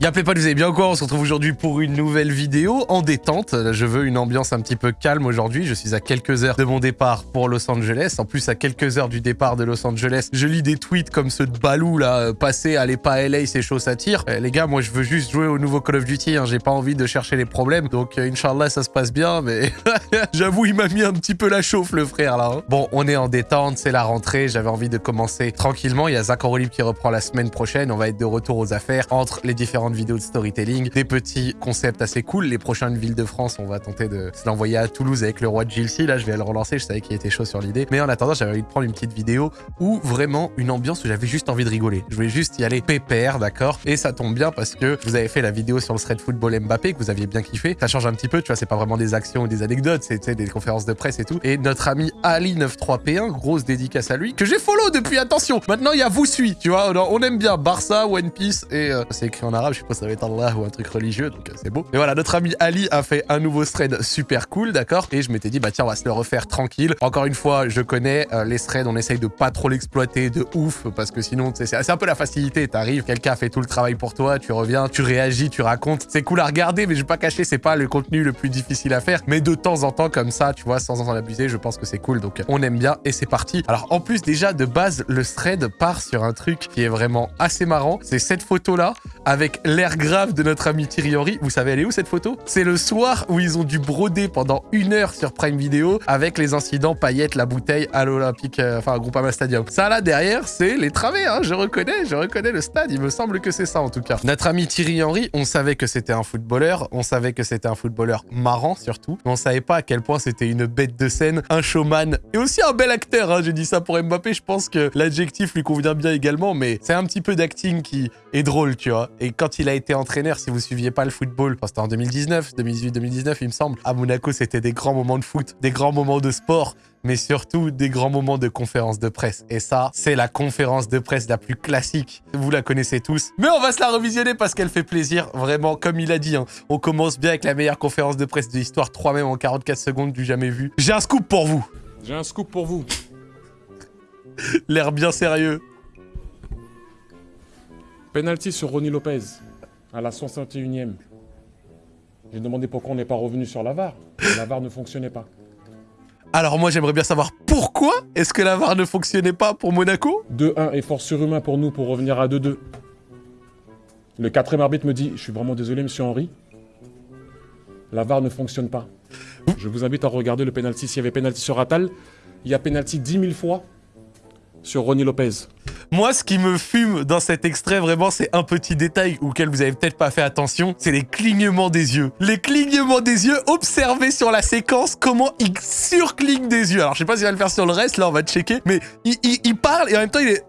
Y'a pas, vous allez bien quoi On se retrouve aujourd'hui pour une nouvelle vidéo en détente. Je veux une ambiance un petit peu calme aujourd'hui. Je suis à quelques heures de mon départ pour Los Angeles. En plus, à quelques heures du départ de Los Angeles, je lis des tweets comme ceux de Balou là, euh, passer, allez pas à LA, c'est chaud, ça tire. Euh, les gars, moi je veux juste jouer au nouveau Call of Duty. Hein. J'ai pas envie de chercher les problèmes. Donc, euh, Inch'Allah, ça se passe bien. Mais j'avoue, il m'a mis un petit peu la chauffe, le frère là. Hein. Bon, on est en détente, c'est la rentrée. J'avais envie de commencer tranquillement. Il y a Zach qui reprend la semaine prochaine. On va être de retour aux affaires entre les différentes vidéos de storytelling des petits concepts assez cool. Les prochaines villes de France, on va tenter de se l'envoyer à Toulouse avec le roi de Gilles. Là, je vais le relancer. Je savais qu'il était chaud sur l'idée. Mais en attendant, j'avais envie de prendre une petite vidéo où vraiment une ambiance où j'avais juste envie de rigoler. Je voulais juste y aller pépère, d'accord? Et ça tombe bien parce que vous avez fait la vidéo sur le thread football Mbappé que vous aviez bien kiffé. Ça change un petit peu, tu vois, c'est pas vraiment des actions ou des anecdotes, c'est des conférences de presse et tout. Et notre ami Ali93P1, grosse dédicace à lui, que j'ai follow depuis, attention Maintenant, il y a vous suis, tu vois, on aime bien Barça, One Piece et euh, c'est écrit en arabe, je sais pas ça va être ou un truc religieux, donc euh, c'est beau. Et voilà, notre ami Ali a fait un nouveau thread super cool, d'accord? Et je m'étais dit, bah tiens, on va se le refaire tranquille. Encore une fois, je connais euh, les threads, on essaye de pas trop l'exploiter de ouf, parce que sinon, c'est un peu la facilité. T'arrives, quelqu'un fait tout le travail pour toi, tu reviens, tu réagis, tu racontes. C'est cool à regarder, mais je vais pas cacher, c'est pas le contenu le plus difficile à faire. Mais de temps en temps, comme ça, tu vois, sans en abuser, je pense que c'est cool. Donc on aime bien et c'est parti. Alors en plus, déjà, de base, le thread part sur un truc qui est vraiment assez marrant. C'est cette photo-là, avec l'air grave de notre ami Thierry Henry. Vous savez, elle est où cette photo? C'est le soir où ils ont dû broder pendant une heure sur Prime Video avec les incidents paillettes, la bouteille à l'Olympique, euh, enfin, Groupama Stadium. Ça, là, derrière, c'est les travées, hein, je reconnais, je reconnais le stade. Il me semble que c'est ça, en tout cas. Notre ami Thierry Henry, on savait que c'était un footballeur, on savait que c'était un footballeur marrant, surtout, mais on savait pas à quel point c'était une bête de scène, un showman, et aussi un bel acteur, hein. J'ai dit ça pour Mbappé, je pense que l'adjectif lui convient bien également, mais c'est un petit peu d'acting qui est drôle, tu vois. Et quand il a été entraîneur, si vous suiviez pas le football, c'était en 2019, 2018-2019, il me semble. À Monaco, c'était des grands moments de foot, des grands moments de sport, mais surtout des grands moments de conférence de presse. Et ça, c'est la conférence de presse la plus classique. Vous la connaissez tous. Mais on va se la revisionner parce qu'elle fait plaisir. Vraiment, comme il a dit, hein. on commence bien avec la meilleure conférence de presse de l'histoire, 3 même en 44 secondes du jamais vu. J'ai un scoop pour vous. J'ai un scoop pour vous. L'air bien sérieux. Penalty sur Ronnie Lopez à la 61e. J'ai demandé pourquoi on n'est pas revenu sur la VAR. La VAR ne fonctionnait pas. Alors moi j'aimerais bien savoir pourquoi est-ce que la VAR ne fonctionnait pas pour Monaco? 2-1 effort surhumain pour nous pour revenir à 2-2. Le quatrième arbitre me dit, je suis vraiment désolé monsieur Henry, la VAR ne fonctionne pas. Je vous invite à regarder le penalty. S'il y avait penalty sur Atal, il y a penalty 10 000 fois sur Ronnie Lopez. Moi, ce qui me fume dans cet extrait, vraiment, c'est un petit détail auquel vous avez peut-être pas fait attention, c'est les clignements des yeux. Les clignements des yeux, observez sur la séquence comment il surcligne des yeux. Alors, je sais pas s'il va le faire sur le reste, là, on va checker, mais il, parle et en même temps, il est...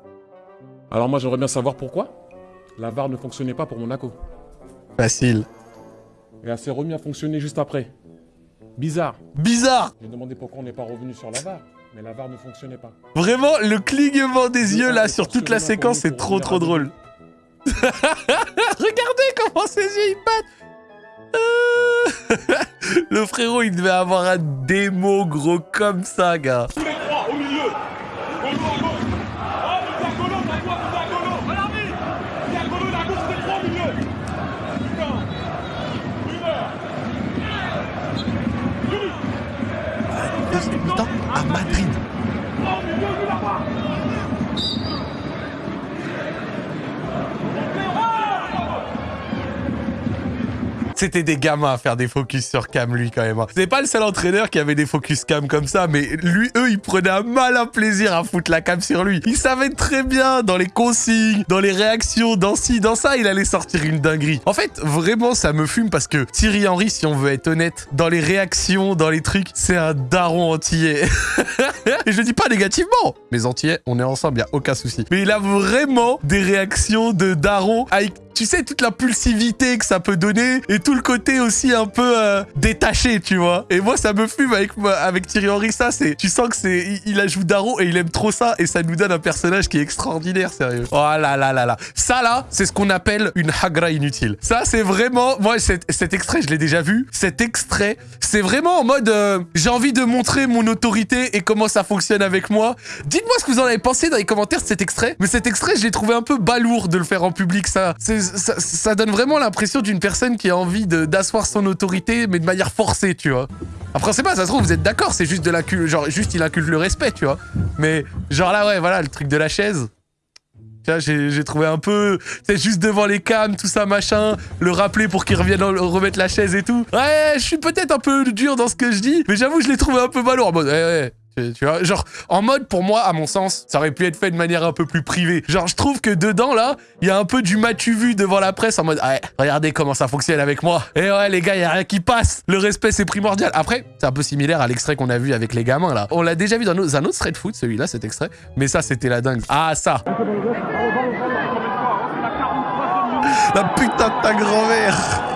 Alors moi, j'aimerais bien savoir pourquoi la VAR ne fonctionnait pas pour Monaco. Facile. Et elle s'est remis à fonctionner juste après. Bizarre. Bizarre J'ai demandé pourquoi on n'est pas revenu sur la VAR. Mais la barre ne fonctionnait pas. Vraiment, le clignement des yeux là sur toute la séquence, c'est trop trop drôle. Regardez comment ses yeux ils battent. le frérot, il devait avoir un démo gros comme ça, gars. Tous les trois au milieu. à Madrid. C'était des gamins à faire des focus sur cam, lui, quand même. Hein. C'est pas le seul entraîneur qui avait des focus cam comme ça, mais lui, eux, ils prenaient un malin plaisir à foutre la cam sur lui. Il savait très bien, dans les consignes, dans les réactions, dans ci, dans ça, il allait sortir une dinguerie. En fait, vraiment, ça me fume parce que Thierry Henry, si on veut être honnête, dans les réactions, dans les trucs, c'est un daron entier. Et je dis pas négativement. Mais entier, on est ensemble, y a aucun souci. Mais il a vraiment des réactions de daron avec tu sais, toute la pulsivité que ça peut donner et tout le côté aussi un peu euh, détaché, tu vois. Et moi, ça me fume avec, avec Thierry Henry, ça, c'est... Tu sens que c'est... Il, ajoute Darrow et il aime trop ça, et ça nous donne un personnage qui est extraordinaire, sérieux. Oh là là là là. Ça, là, c'est ce qu'on appelle une hagra inutile. Ça, c'est vraiment... Moi, cet, cet extrait, je l'ai déjà vu. Cet extrait, c'est vraiment en mode... Euh, j'ai envie de montrer mon autorité et comment ça fonctionne avec moi. Dites-moi ce que vous en avez pensé dans les commentaires de cet extrait. Mais cet extrait, je l'ai trouvé un peu balourd de le faire en public. Ça, ça donne vraiment l'impression d'une personne qui a envie d'asseoir son autorité, mais de manière forcée, tu vois. Après, c'est pas, ça se trouve, vous êtes d'accord, c'est juste de la genre, juste il inculte le respect, tu vois. Mais, genre là, ouais, voilà, le truc de la chaise. J'ai trouvé un peu... C'est juste devant les cams, tout ça, machin. Le rappeler pour qu'il revienne remettre la chaise et tout. Ouais, je suis peut-être un peu dur dans ce que je dis, mais j'avoue, je l'ai trouvé un peu mode, ouais, ouais, tu vois, genre, en mode, pour moi, à mon sens, ça aurait pu être fait de manière un peu plus privée. Genre, je trouve que dedans, là, il y a un peu du matu vu devant la presse en mode, ouais, regardez comment ça fonctionne avec moi. Et ouais, les gars, il y a rien qui passe. Le respect, c'est primordial. Après, c'est un peu similaire à l'extrait qu'on a vu avec les gamins, là. On l'a déjà vu dans un autre thread foot, celui-là, cet extrait. Mais ça, c'était la dingue. Ah, ça. La putain de ta grand-mère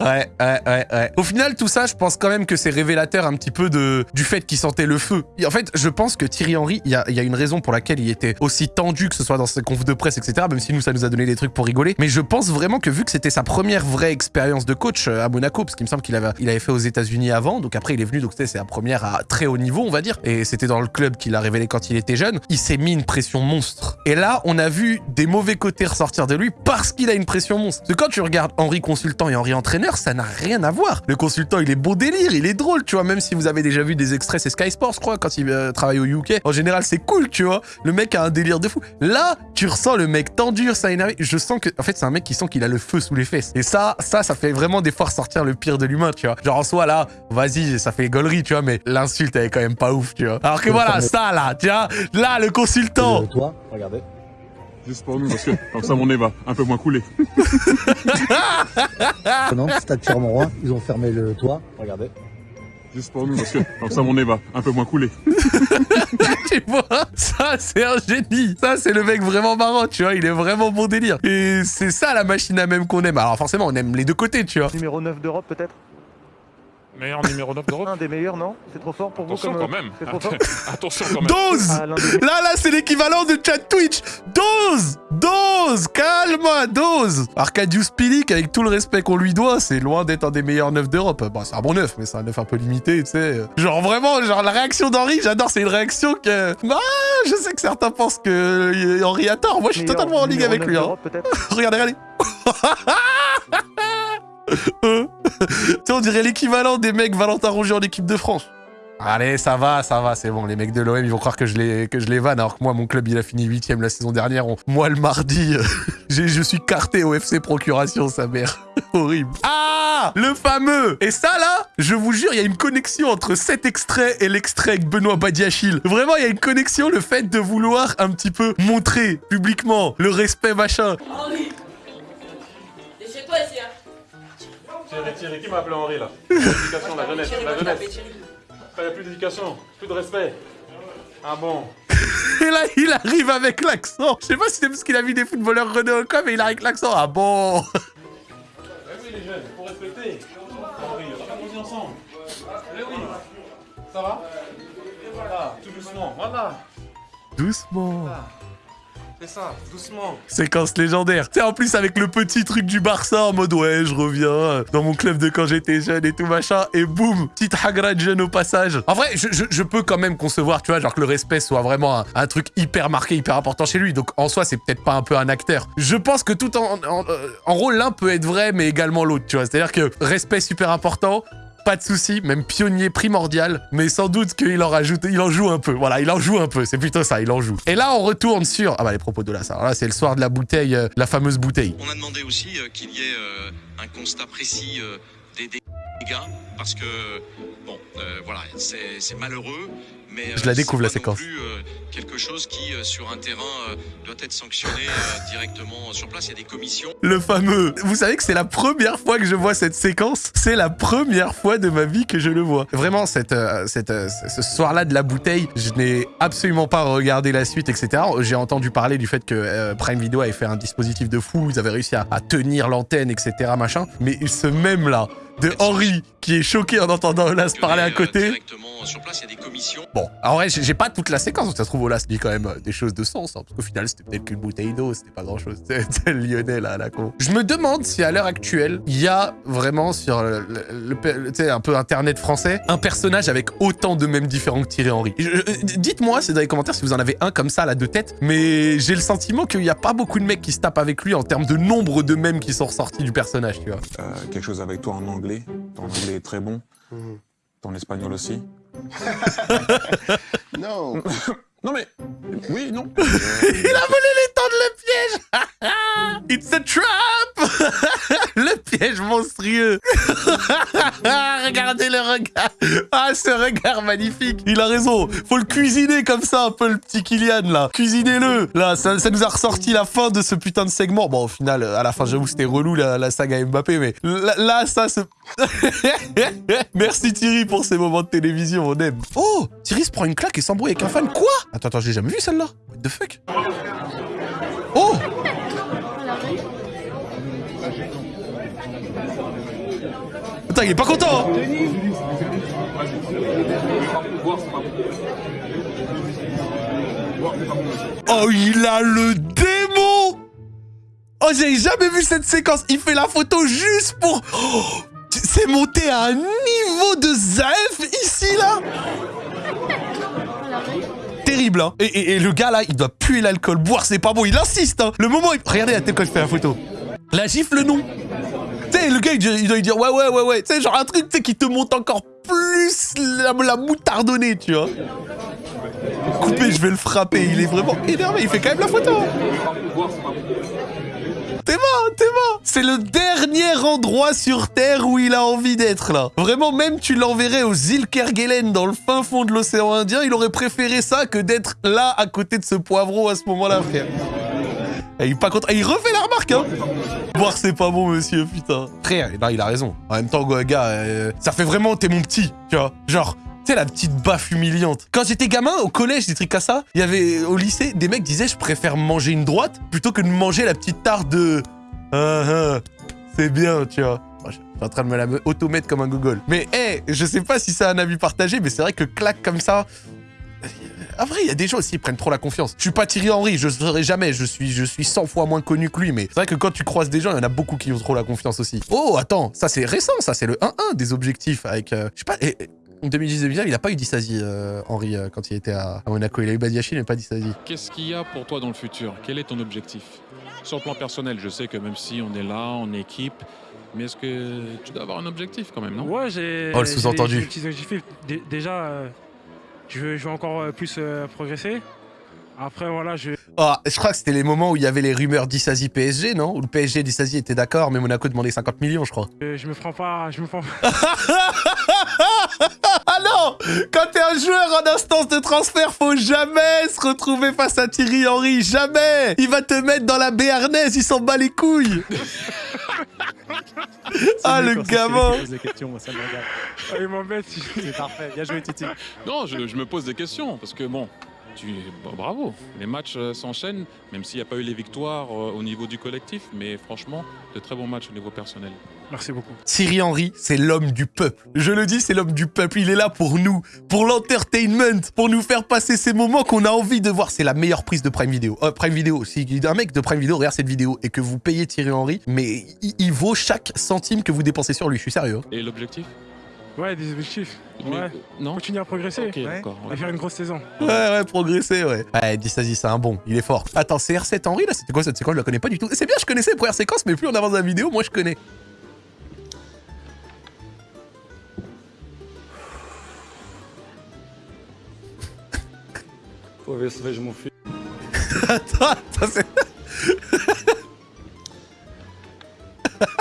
Ouais, ouais, ouais, ouais. Au final, tout ça, je pense quand même que c'est révélateur un petit peu de, du fait qu'il sentait le feu. en fait, je pense que Thierry Henry, il y a, y a, une raison pour laquelle il était aussi tendu, que ce soit dans ses confs de presse, etc., même si nous, ça nous a donné des trucs pour rigoler. Mais je pense vraiment que vu que c'était sa première vraie expérience de coach euh, à Monaco, parce qu'il me semble qu'il avait, il avait fait aux États-Unis avant, donc après, il est venu, donc c'était sa première à très haut niveau, on va dire, et c'était dans le club qu'il a révélé quand il était jeune, il s'est mis une pression monstre. Et là, on a vu des mauvais côtés ressortir de lui parce qu'il a une pression monstre. Parce que quand tu regardes Henry consultant et Henry entraîneur, ça n'a rien à voir. Le consultant, il est beau délire, il est drôle, tu vois, même si vous avez déjà vu des extraits, c'est Sky Sports, je crois, quand il euh, travaille au UK. En général, c'est cool, tu vois. Le mec a un délire de fou. Là, tu ressens le mec tendu, ça énerve. Je sens que, en fait, c'est un mec qui sent qu'il a le feu sous les fesses. Et ça, ça, ça fait vraiment des fois ressortir le pire de l'humain, tu vois. Genre, en soi, là, vas-y, ça fait gaulerie, tu vois, mais l'insulte, elle est quand même pas ouf, tu vois. Alors que voilà, ça, là, tu vois, là, le consultant. Toi, regardez. Juste pour nous, parce que comme ça mon nez va un peu moins couler. non, stade Clermont-Roi, ils ont fermé le toit. Regardez. Juste pour nous, parce que comme ça mon nez va un peu moins couler. tu vois, ça c'est un génie. Ça c'est le mec vraiment marrant, tu vois, il est vraiment bon délire. Et c'est ça la machine à même qu'on aime. Alors forcément, on aime les deux côtés, tu vois. Numéro 9 d'Europe peut-être? Meilleur numéro 9 d'Europe Un des meilleurs, non? C'est trop fort pour Attention vous comme... quand même. Trop fort? Attention quand même. Dose ah, Là, là, c'est l'équivalent de chat Twitch. Dose Dose Calme Dose Arcadius Pilic, avec tout le respect qu'on lui doit, c'est loin d'être un des meilleurs neufs d'Europe. Bon, c'est un bon neuf, mais c'est un neuf un peu limité, tu sais. Genre vraiment, genre la réaction d'Henri, j'adore, c'est une réaction que... Ah, je sais que certains pensent que Henri a tort. Moi, je suis totalement en ligue avec lui. Hein. regardez, regardez. tu sais, on dirait l'équivalent des mecs Valentin Rongier en équipe de France. Allez, ça va, ça va, c'est bon. Les mecs de l'OM, ils vont croire que je les, que je vanne, alors que moi, mon club, il a fini 8 la saison dernière. Moi, le mardi, je suis carté au FC Procuration, sa mère. Horrible. Ah Le fameux Et ça, là, je vous jure, il y a une connexion entre cet extrait et l'extrait avec Benoît Badiachil. Vraiment, il y a une connexion, le fait de vouloir un petit peu montrer publiquement le respect, machin. Hein Thierry, Thierry, qui m'a appelé Henri là L'éducation, la jeunesse, la jeunesse. Il n'y a plus d'éducation, plus de respect. Ah bon Et là, il arrive avec l'accent. Je sais pas si c'est parce qu'il a vu des footballeurs Renault ou quoi, mais il arrive avec l'accent. Ah bon Eh oui, les jeunes, faut respecter. Henri, on va ensemble. Eh oui. Ça va? Voilà, tout doucement, voilà. Doucement. Voilà. C'est ça, doucement. Séquence légendaire. Tu sais, en plus, avec le petit truc du Barça en mode ouais, je reviens dans mon club de quand j'étais jeune et tout machin. Et boum, petite hagra de jeune au passage. En vrai, je, peux quand même concevoir, tu vois, genre que le respect soit vraiment un, truc hyper marqué, hyper important chez lui. Donc en soi, c'est peut-être pas un peu un acteur. Je pense que tout en, en, euh, en rôle, l'un peut être vrai, mais également l'autre, tu vois. C'est-à-dire que respect super important, pas de souci, même pionnier primordial, mais sans doute qu'il en il en joue un peu. Voilà, il en joue un peu, c'est plutôt ça, il en joue. Et là, on retourne sur... Ah bah les propos de là, ça. là, c'est le soir de la bouteille, euh, la fameuse bouteille. On a demandé aussi euh, qu'il y ait euh, un constat précis des dégâts, parce que, bon, voilà, c'est malheureux, Mais Je la euh, découvre, la séquence. plus, euh, quelque chose qui, euh, sur un terrain, doit être sanctionné directement sur place. Il y a des commissions. Le fameux. Vous savez que c'est la première fois que je vois cette séquence. C'est la première fois de ma vie que je le vois. Vraiment, cette, cette, ce soir-là de la bouteille, je n'ai absolument pas regardé la suite, etc. J'ai entendu parler du fait que Prime Video avait fait un dispositif de fou. Ils avaient réussi à, à tenir l'antenne, etc. Machin. Mais ce même là de Henri qui est choqué en entendant Olas parler à Euh, côté. Directement sur place, il y a des commissions. Bon, en vrai, j'ai pas toute la séquence. Ça se trouve, Olas dit quand même euh, des choses de sens. hein, parce qu'au final, c'était peut-être qu'une bouteille d'eau. C'était pas grand chose. C'est le lyonnais, là, la con. Je me demande si à l'heure actuelle, il y a vraiment sur le, le- le- le- tu sais, un peu internet français, un personnage avec autant de mêmes différents que Thierry Henry. Euh, Dites-moi, c'est dans les commentaires si vous en avez un comme ça, là, de tête. Mais j'ai le sentiment qu'il y a pas beaucoup de mecs qui se tapent avec lui en termes de nombre de mèmes qui sont ressortis du personnage, tu vois. Euh, quelque chose avec toi en anglais. Ton anglais est très bon. Ton espagnol aussi. Non. Non mais... Oui, non. Il a volé les temps de le piège It's a trap monstrueux. Regardez le regard. Ah, ce regard magnifique. Il a raison. Faut le cuisiner comme ça, un peu, le petit Kylian, là. Cuisinez-le. Là, ça, nous a ressorti la fin de ce putain de segment. Bon, au final, à la fin, j'avoue, c'était relou, la, saga Mbappé, mais là, là, ça, se... Merci Thierry pour ces moments de télévision, on aime. Oh Thierry se prend une claque et s'embrouille avec un fan. Quoi? Attends, attends, j'ai jamais vu celle-là. What the fuck? Oh Putain, il est pas content hein Oh, il a le démon Oh, j'ai jamais vu cette séquence. Il fait la photo juste pour... Oh, c'est monté à un niveau de Zaef ici, là Terrible, hein et, le gars, là, il doit puer l'alcool. Boire, c'est pas bon. Il insiste, hein Le moment... il- Regardez la tête quand je fais la photo. La gifle, non tu sais, le gars, il, doit lui dire ouais, ouais, ouais, ouais. Tu sais, genre un truc, qui te monte encore plus la, moutardonnée, tu vois. Coupé, je vais le frapper. Il est vraiment énervé. Il fait quand même la photo. T'es mort, t'es mort. C'est le dernier endroit sur Terre où il a envie d'être, là. Vraiment, même tu l'enverrais aux îles Kerguelen, dans le fin fond de l'océan Indien, il aurait préféré ça que d'être là, à côté de ce poivreau à ce moment-là, frère. Il pas content. Et il refait la remarque, hein. Boire, c'est pas bon, monsieur, putain. Frère, là, il a raison. En même temps, gars, euh, ça fait vraiment, t'es mon petit, tu vois. Genre, tu sais, la petite baffe humiliante. Quand j'étais gamin, au collège, des trucs comme ça, il y avait, au lycée, des mecs disaient, je préfère manger une droite plutôt que de manger la petite tarte de... Ah, ah, c'est bien, tu vois. Je suis en train de me la automettre comme un gogol. Mais, hé, je sais pas si c'est un avis partagé, mais c'est vrai que claque comme ça... Ah vrai, il y a des gens aussi qui prennent trop la confiance. Je suis pas Thierry Henry, je serai jamais, je suis, je suis 100 fois moins connu que lui, mais c'est vrai que quand tu croises des gens, il y en a beaucoup qui ont trop la confiance aussi. Oh, attends, ça c'est récent, ça c'est le 1-1 des objectifs avec, euh, je sais pas, et- et- en 2010-2019, il a pas eu Dissasi, euh, Henry, euh, quand il était à, à Monaco. Il a eu Badiachil, mais pas Dissasi. Qu'est-ce qu'il y a pour toi dans le futur? Quel est ton objectif? Sur le plan personnel, je sais que même si on est là, en équipe, mais est-ce que tu dois avoir un objectif quand même, non? Ouais, j'ai. Oh, le sous-entendu. Déjà, euh, je, veux, je veux encore euh, plus euh, progresser? Après, voilà, je. Ah, je crois que c'était les moments où il y avait les rumeurs Dissasi PSG, non? Où le PSG et Dissasi étaient d'accord, mais Monaco demandait 50 millions, je crois. Je, je me prends pas. Je me prends ah non Quand t'es un joueur en instance de transfert, faut jamais se retrouver face à Thierry Henry, jamais Il va te mettre dans la béarnaise, il s'en bat les couilles Ah le gamin Ah, il m'embête. C'est parfait, bien joué Titi. Non, je, je me pose des questions parce que bon, tu, bah, bravo, les matchs euh, s'enchaînent, même s'il n'y a pas eu les victoires euh, au niveau du collectif, mais franchement, de très bons matchs au niveau personnel. Merci beaucoup. Thierry Henry, c'est l'homme du peuple. Je le dis, c'est l'homme du peuple. Il est là pour nous, pour l'entertainment, pour nous faire passer ces moments qu'on a envie de voir. C'est la meilleure prise de Prime Video. Euh, Prime Video, si un mec de Prime Video regarde cette vidéo et que vous payez Thierry Henry, mais il, il vaut chaque centime que vous dépensez sur lui. Je suis sérieux. hein. Et l'objectif? Ouais, des objectifs. Mais, Ouais. euh, Non Continuer à progresser. Ok, d'accord. À faire une grosse saison. Ouais, ouais, progresser, ouais. Ouais, Dissasi, c'est un bon, il est fort. Attends, c'est R7 Henry, là C'était quoi cette séquence? Je la connais pas du tout. C'est bien, je connaissais les premières séquences, mais plus on avance dans la vidéo, moi je connais. Attends, attends, c'est...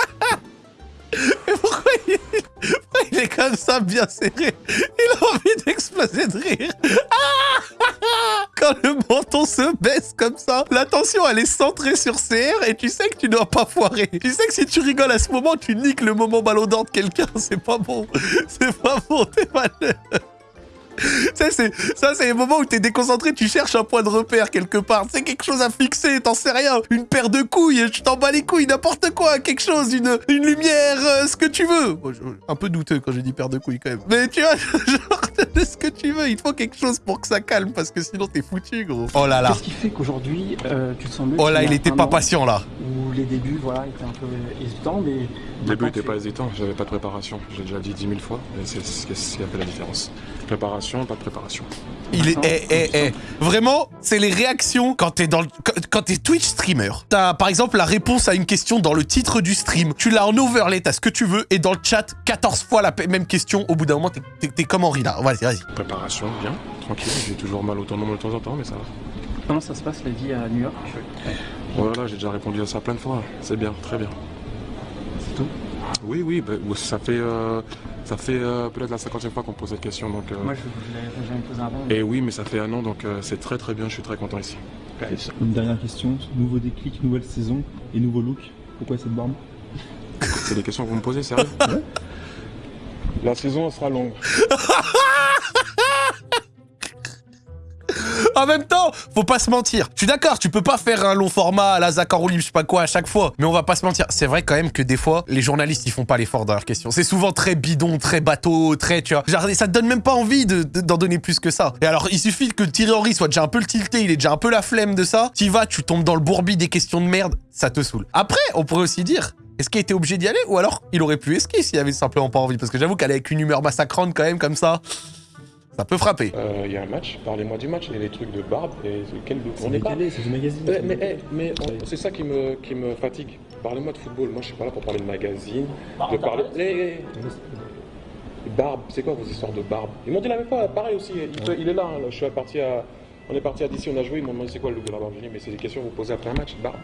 Comme ça, bien serré Il J'ai envie d'exploser de rire. Quand le menton se baisse comme ça, l'attention elle est centrée sur CR et tu sais que tu dois pas foirer. Tu sais que si tu rigoles à ce moment, tu niques le moment ballon d'or de quelqu'un. C'est pas bon. C'est pas bon, t'es malheureux. Ça, c'est ça, c'est les moments où t'es déconcentré, tu cherches un point de repère quelque part. C'est quelque chose à fixer, t'en sais rien. Une paire de couilles, je t'en bats les couilles, n'importe quoi, quelque chose, une, lumière, euh, ce que tu veux. Un peu douteux quand j'ai dit paire de couilles quand même. Mais tu vois, genre, ce que tu veux, il faut quelque chose pour que ça calme parce que sinon t'es foutu, gros. Oh là là. Qu'est-ce qui fait qu'aujourd'hui, euh, tu te sens mieux Oh là, il a était pas patient là. Où les débuts, voilà, étaient un peu hésitants, mais... Le début n'était pas hésitant, j'avais pas de préparation. J'ai déjà dit 10 000 fois, et c'est ce qui a fait la différence. Préparation, pas de préparation. Il est, eh, eh, eh. Vraiment, c'est les réactions quand t'es dans le, quand, t'es Twitch streamer. T'as par exemple la réponse à une question dans le titre du stream. Tu l'as en overlay, t'as ce que tu veux, et dans le chat, 14 fois la même question. Au bout d'un moment, t'es comme Henri là. Vas-y, vas-y. Préparation, bien, tranquille. J'ai toujours mal au tendon de temps en temps, mais ça va. Comment ça se passe la vie à New York? Voilà, j'ai déjà répondu à ça plein de fois. C'est bien, très bien. C'est tout? Oui, oui, bah, ça fait, euh, ça fait euh, peut-être la cinquantième fois qu'on me pose cette question. Donc, euh, Moi, je, l'avais jamais posé avant. Et oui, mais ça fait un an, donc euh, c'est très très bien, je suis très content ici. Une dernière question, nouveau déclic, nouvelle saison et nouveau look. Pourquoi cette barbe? C'est des questions que vous me posez, sérieux? La saison sera longue. En même temps, faut pas se mentir. Je suis d'accord, tu peux pas faire un long format à la Zach en roue libre, je sais pas quoi à chaque fois. Mais on va pas se mentir. C'est vrai quand même que des fois, les journalistes, ils font pas l'effort dans leurs questions. C'est souvent très bidon, très bateau, très, tu vois. Genre, ça te donne même pas envie de- de- d'en donner plus que ça. Et alors, il suffit que Thierry Henry soit déjà un peu le tilté, il est déjà un peu la flemme de ça. Tu vas, tu tombes dans le bourbier des questions de merde, ça te saoule. Après, on pourrait aussi dire, est-ce qu'il était obligé d'y aller ou alors il aurait pu esquiver s'il avait simplement pas envie? Parce que j'avoue qu'aller avec une humeur massacrante quand même comme ça, ça peut frapper. Euh, Il y a un match, parlez-moi du match, il y a des trucs de barbe et quel C'est décalé, c'est du magazine. Eh, mais eh, mais on- c'est ça qui me, qui me fatigue. Parlez-moi de football. Moi, je suis pas là pour parler de magazine, de parler. Eh, eh. Barbe, c'est quoi vos histoires de barbe? Ils m'ont dit la même fois, pareil aussi. Il, il est là, hein, là, Je suis parti à. On est parti à DC, on a joué. Ils m'ont demandé c'est quoi le look de la barbe. Dit, mais c'est des questions que vous posez après un match, barbe.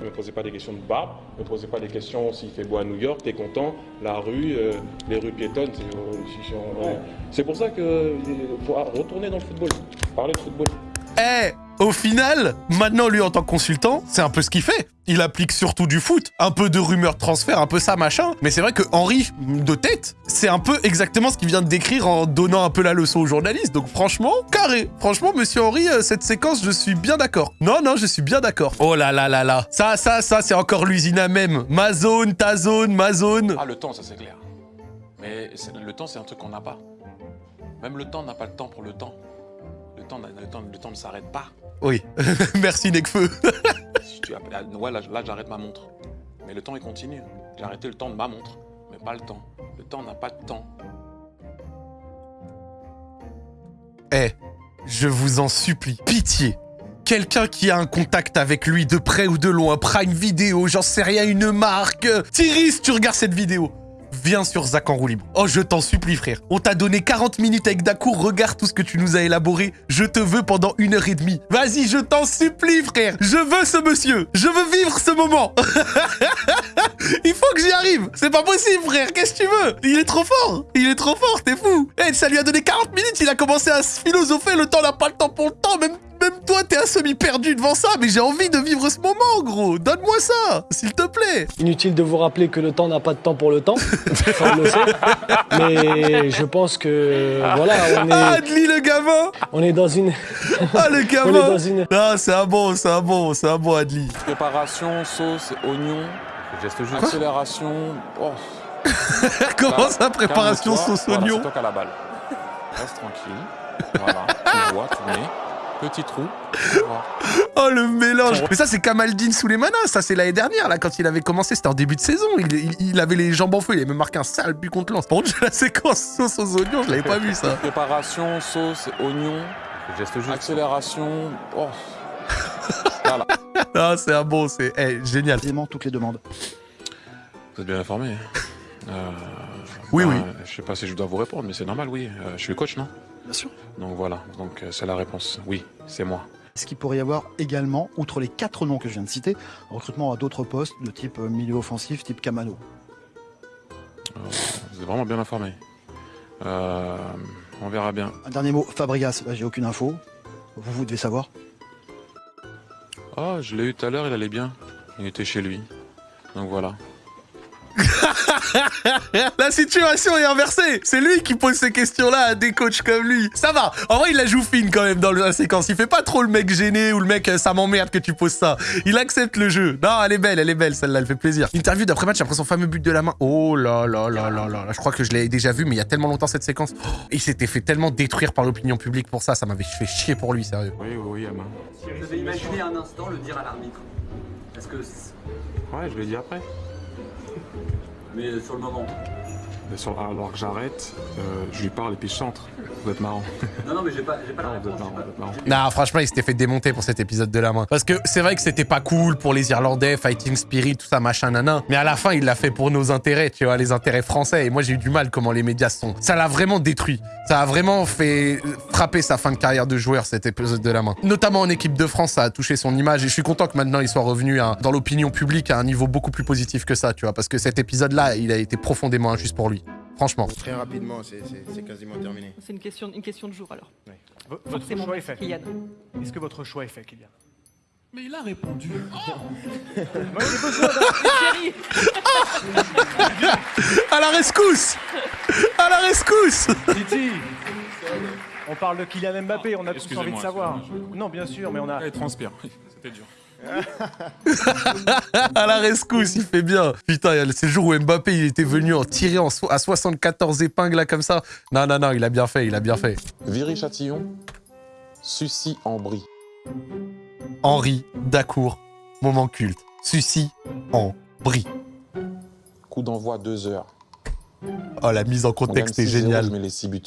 Ne me posez pas des questions de barbe, ne me posez pas des questions s'il fait beau à New York, t'es content, la rue, euh, les rues piétonnes. C'est euh, pour ça que euh, faut retourner dans le football, parler de football. Eh, au final, maintenant lui en tant que consultant, c'est un peu ce qu'il fait. Il applique surtout du foot, un peu de rumeurs de transfert, un peu ça machin. Mais c'est vrai que Henri, de tête, c'est un peu exactement ce qu'il vient de décrire en donnant un peu la leçon aux journalistes. Donc franchement, carré. Franchement, monsieur Henri, euh, cette séquence, je suis bien d'accord. Non, non, je suis bien d'accord. Oh là là là là. Ça, ça, ça, c'est encore l'usine à même. Ma zone, ta zone, ma zone. Ah, le temps, ça c'est clair. Mais le temps, c'est un truc qu'on n'a pas. Même le temps n'a pas le temps pour le temps. Le temps, le temps, le temps ne s'arrête pas. Oui. Merci Necfeu. Si tu as- là, ouais, là, là, j'arrête ma montre. Mais le temps, il continue. J'ai arrêté le temps de ma montre, mais pas le temps. Le temps n'a pas de temps. Eh, je vous en supplie, pitié. Quelqu'un qui a un contact avec lui de près ou de loin, Prime Vidéo, j'en sais rien, une marque. Thierry, si tu regardes cette vidéo, viens sur Zach en roue. Oh, je t'en supplie, frère. On t'a donné 40 minutes avec Dacour, regarde tout ce que tu nous as élaboré. Je te veux pendant une heure et demie. Vas-y, je t'en supplie, frère. Je veux ce monsieur. Je veux vivre ce moment. Il faut que j'y arrive. C'est pas possible, frère. Qu'est-ce que tu veux? Il est trop fort. Il est trop fort, t'es fou. Eh, ça lui a donné 40 minutes. Il a commencé à se philosopher. Le temps n'a pas le temps pour le temps. Même, même toi, t'es un semi-perdu devant ça. Mais j'ai envie de vivre ce moment, gros. Donne-moi ça, s'il te plaît. Inutile de vous rappeler que le temps n'a pas de temps pour le temps. Ça, on le sait. Mais je pense que voilà, on Ah, est, Adli, le gamin. on est dans une. Ah, le on est gamin. dans une. Ah, c'est un bon, c'est un bon, c'est un bon Adli. Préparation, sauce, oignon, accélération. Oh, Comment ça, préparation sauce Voilà, oignon qui as la balle. Reste tranquille. Voilà, tu vois, tourner. Petit trou. Oh le mélange Mais ça c'est Kamaldine Souleymana, ça c'est l'année dernière là quand il avait commencé, c'était en début de saison, il, il- il avait les jambes en feu, il avait même marqué un sale but contre Lens. Par contre la séquence sauce aux oignons, je l'avais pas vu ça. Préparation, sauce, oignon, accélération. Oh. Voilà. Ah c'est un bon, c'est génial. Toutes les demandes. Vous êtes bien informé. Euh, Oui, bah, oui. Je sais pas si je dois vous répondre, mais c'est normal, oui. Euh, je suis coach, non? Bien sûr. Donc voilà, donc euh, c'est la réponse. Oui, c'est moi. Est-ce qu'il pourrait y avoir également, outre les quatre noms que je viens de citer, un recrutement à d'autres postes de type milieu offensif, type Camano? Euh, vous êtes vraiment bien informé. Euh, on verra bien. Un dernier mot, Fabregas, là j'ai aucune info. Vous, vous devez savoir. Oh, je l'ai eu tout à l'heure, il allait bien. Il était chez lui. Donc voilà. la situation est inversée. C'est lui qui pose ces questions-là à des coachs comme lui. Ça va. En vrai, il la joue fine quand même dans la séquence. Il fait pas trop le mec gêné ou le mec euh, ça m'emmerde que tu poses ça. Il accepte le jeu. Non, elle est belle, elle est belle, celle-là, elle fait plaisir. Interview d'après-match après son fameux but de la main. Oh là là là là là. là. Je crois que je l'ai déjà vu, mais il y a tellement longtemps cette séquence. Oh, il s'était fait tellement détruire par l'opinion publique pour ça. Ça m'avait fait chier pour lui, sérieux. Oui, oui, oui. Si vous avez imaginé un instant le dire à l'arbitre? Parce que. Ouais, je l'ai dit après. Mais sur le moment. Sur- alors que j'arrête, euh, je lui parle et puis je chante. Vous êtes marrant. Non, non, mais j'ai pas, j'ai pas la vous êtes réponse. marrant, vous êtes marrant. Non, franchement, il s'était fait démonter pour cet épisode de la main. Parce que c'est vrai que c'était pas cool pour les Irlandais, Fighting Spirit, tout ça, machin, nanan. Mais à la fin, il l'a fait pour nos intérêts, tu vois, les intérêts français. Et moi, j'ai eu du mal comment les médias sont. Ça l'a vraiment détruit. Ça a vraiment fait frapper sa fin de carrière de joueur, cet épisode de la main. Notamment en équipe de France, ça a touché son image. Et je suis content que maintenant, il soit revenu à- dans l'opinion publique à un niveau beaucoup plus positif que ça, tu vois. Parce que cet épisode-là, il a été profondément injuste pour lui. Franchement. Très rapidement, c'est- quasiment terminé. C'est une question, une question de jour alors. Votre Forcément, choix est fait. Kylian. Est-ce que votre choix est fait, Kylian? Mais il a répondu. Moi, j'ai besoin d'un À la rescousse À la rescousse Titi On parle de Kylian Mbappé, on a tous envie de savoir. Non, bien sûr, mais on a. Il transpire. C'était dur. À la rescousse, il fait bien. Putain, c'est le jour où Mbappé il était venu en tirer en so- à 74 épingles là comme ça. Non, non, non, il a bien fait, il a bien fait. Viry-Châtillon, Sucy en brie. Henri Dacour, moment culte. Sucy en brie. Coup d'envoi 2 heures. Oh, la mise en contexte est 6-0, géniale. Je mets les 6 buts.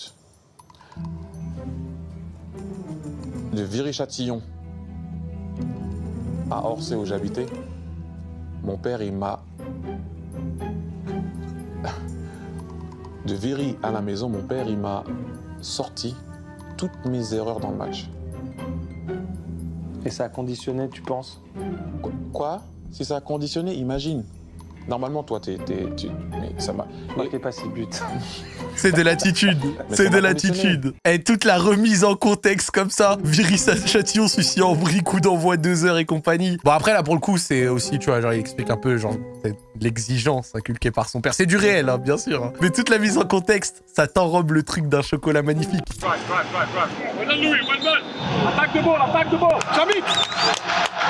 De Viry-Châtillon à Orsay où j'habitais, mon père il m'a. De Viry à la maison, mon père il m'a sorti toutes mes erreurs dans le match. Et ça a conditionné, tu penses? Qu- Quoi? Si ça a conditionné, imagine. Normalement, toi, t'es. t'es- tu- Mais ça m'a. Marquez pas six buts. C'est de l'attitude. C'est de l'attitude. Et toute la remise en contexte comme ça. Viry Châtillon, Sucy en brie, coup d'envoi 2 heures et compagnie. Bon, après, là, pour le coup, c'est aussi, tu vois, genre, il explique un peu, genre, l'exigence inculquée par son père. C'est du réel, hein, bien sûr. hein. Mais toute la mise en contexte, ça t'enrobe le truc d'un chocolat magnifique. Done, Louis. Well done. Attack the ball. Attack the ball.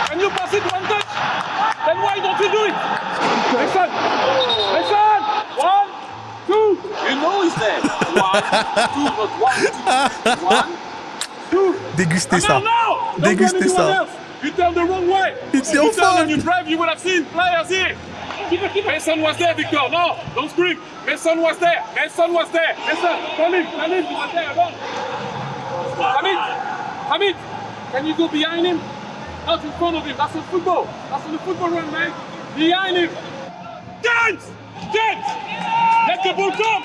Can you pass it one touch? Then why don't you do it? Listen. Listen. One, two. You know he's there. One, two, not one, two. One, two. Dégustez Come ça. on now. Dégustez ça. else. You turn the wrong way. It's If your you turn fault. and you drive, you would have seen players here. Mason was there, Victor. No, don't scream. Mason was there. Mason was there. Mason, come in. Come in. You were there alone. Hamid, Hamid, can you go behind him? Not in front of him. That's on football. That's the football run, man. Behind him. Dance! Dance! Let the ball come!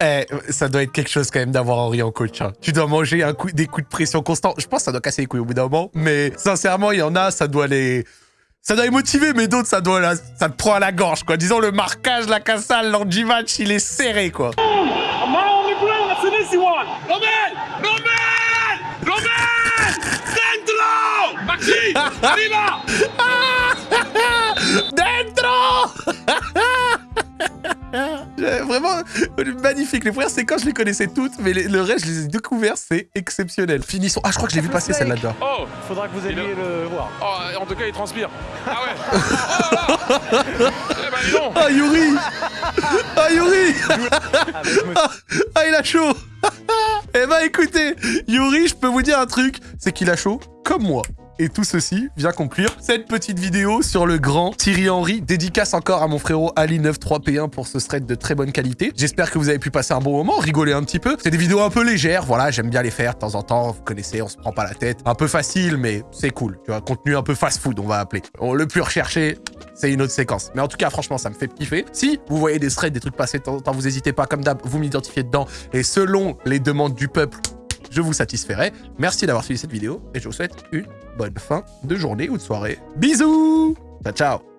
The! Eh, ça doit être quelque chose quand même d'avoir Henri en coach. hein. Tu dois manger un coup, des coups de pression constants. Je pense que ça doit casser les couilles au bout d'un moment. Mais sincèrement, il y en a, ça doit les... Ça doit les motiver, mais d'autres, ça doit la- ça te prend à la gorge, quoi. Disons, le marquage, la cassale, l'anti-match, il est serré, quoi on the ground. That's an easy one. Romain! Romain! Romain! Arriva! Dentro J'ai Vraiment, magnifique. Les premières séquences, je les connaissais toutes, mais les- le reste, je les ai découverts, c'est exceptionnel. Finissons. Ah, je crois que je l'ai vu passer, celle-là, déjà. Oh Faudra que vous alliez le voir. Oh, en tout cas, il transpire. Ah ouais Oh là là Eh ben, dis donc Ah, Yuri Ah, Yuri ah, ah, il a chaud Eh ben, écoutez, Yuri, je peux vous dire un truc, c'est qu'il a chaud comme moi. Et tout ceci vient conclure cette petite vidéo sur le grand Thierry Henry. Dédicace encore à mon frérot Ali93P1 pour ce thread de très bonne qualité. J'espère que vous avez pu passer un bon moment, rigoler un petit peu. C'est des vidéos un peu légères, voilà, j'aime bien les faire de temps en temps. Vous connaissez, on se prend pas la tête. Un peu facile, mais c'est cool. Tu vois, contenu un peu fast-food, on va appeler. On- le plus recherché, c'est une autre séquence. Mais en tout cas, franchement, ça me fait kiffer. Si vous voyez des threads, des trucs passer de temps en temps, vous n'hésitez pas, comme d'hab, vous m'identifiez dedans. Et selon les demandes du peuple, je vous satisferai. Merci d'avoir suivi cette vidéo et je vous souhaite une bonne fin de journée ou de soirée. Bisous Ciao, ciao